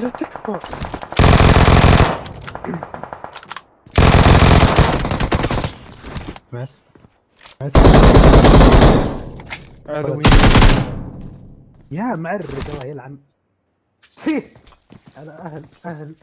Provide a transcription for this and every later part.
لا تكفى بس بس عدوي يا معرض الله يلعن فيه على أهل أهل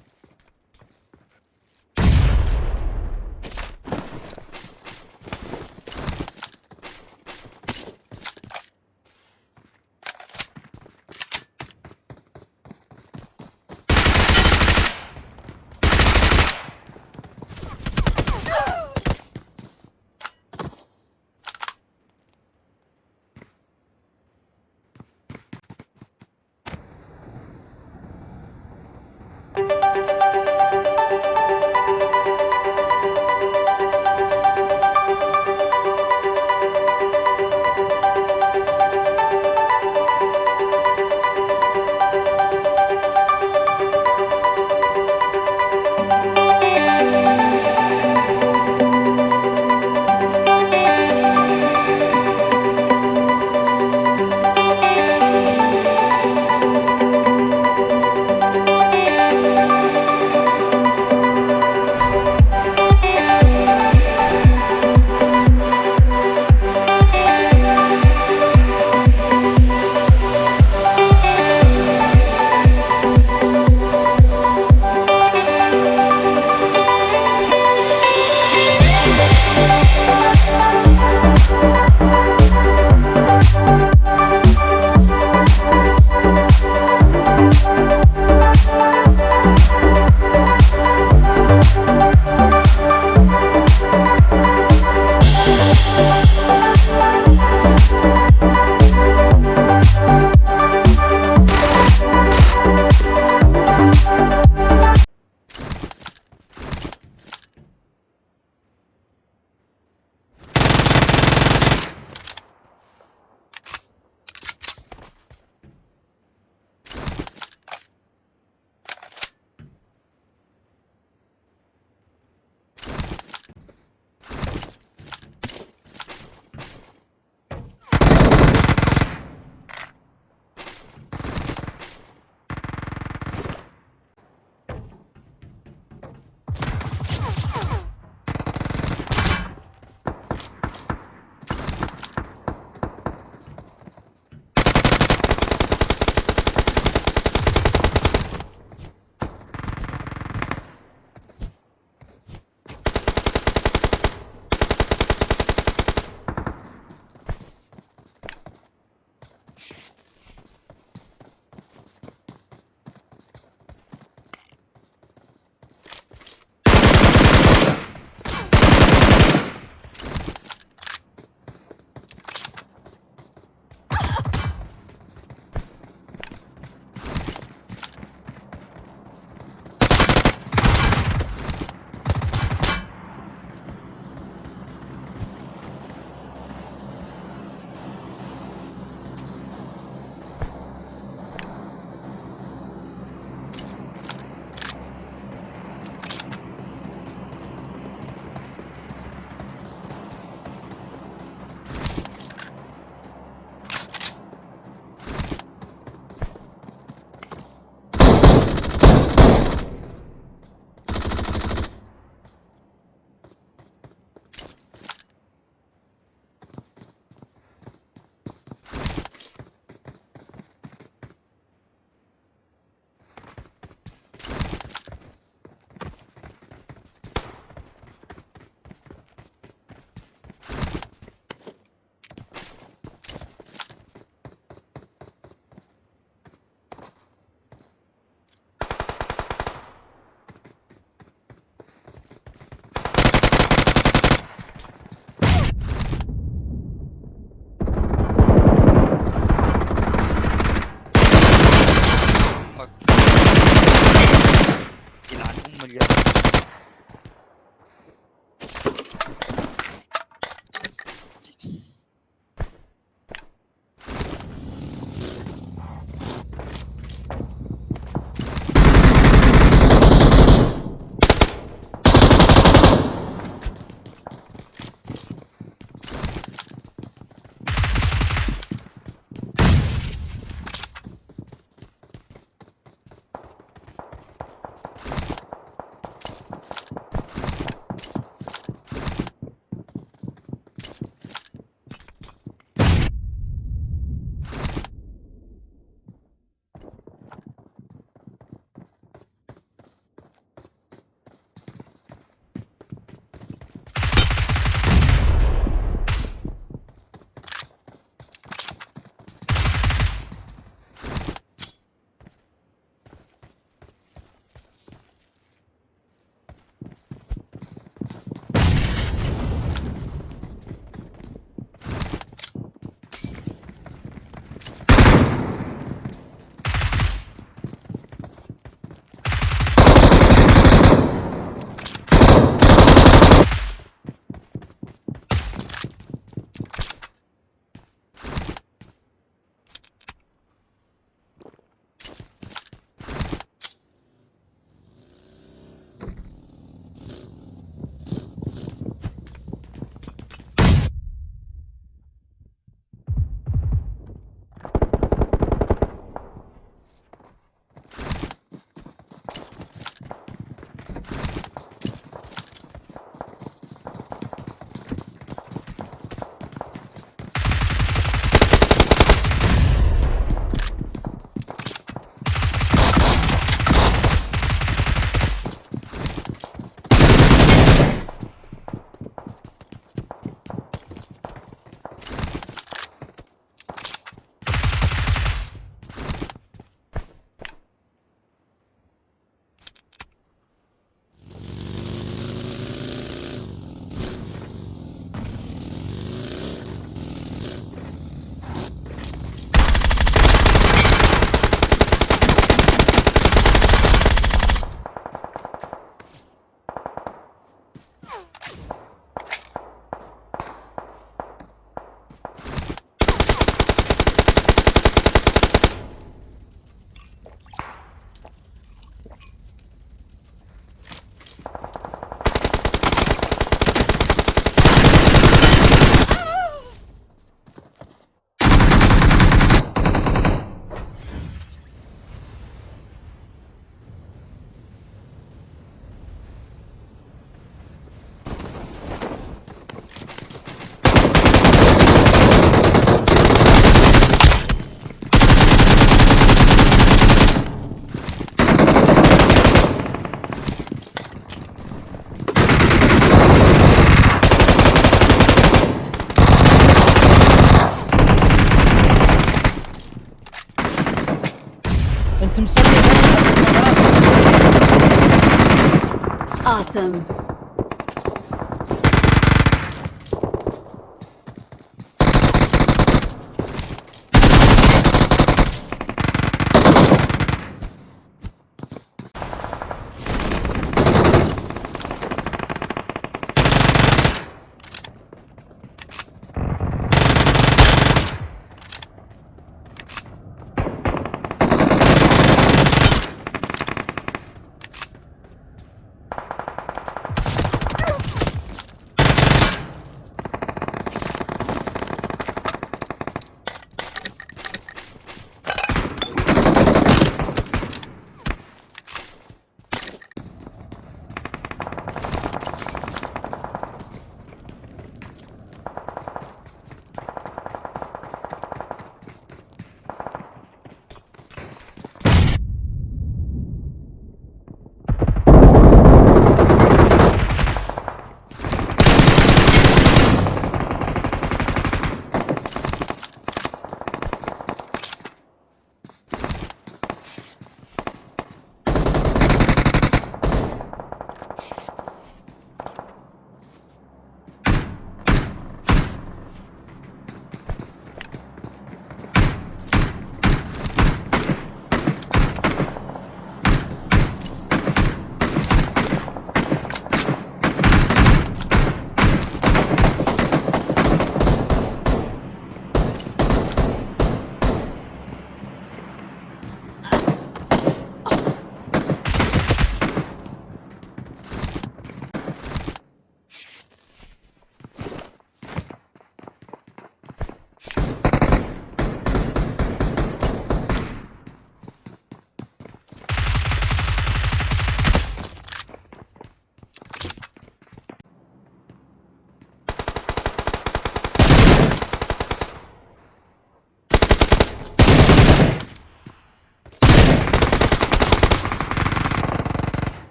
Awesome.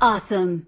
Awesome.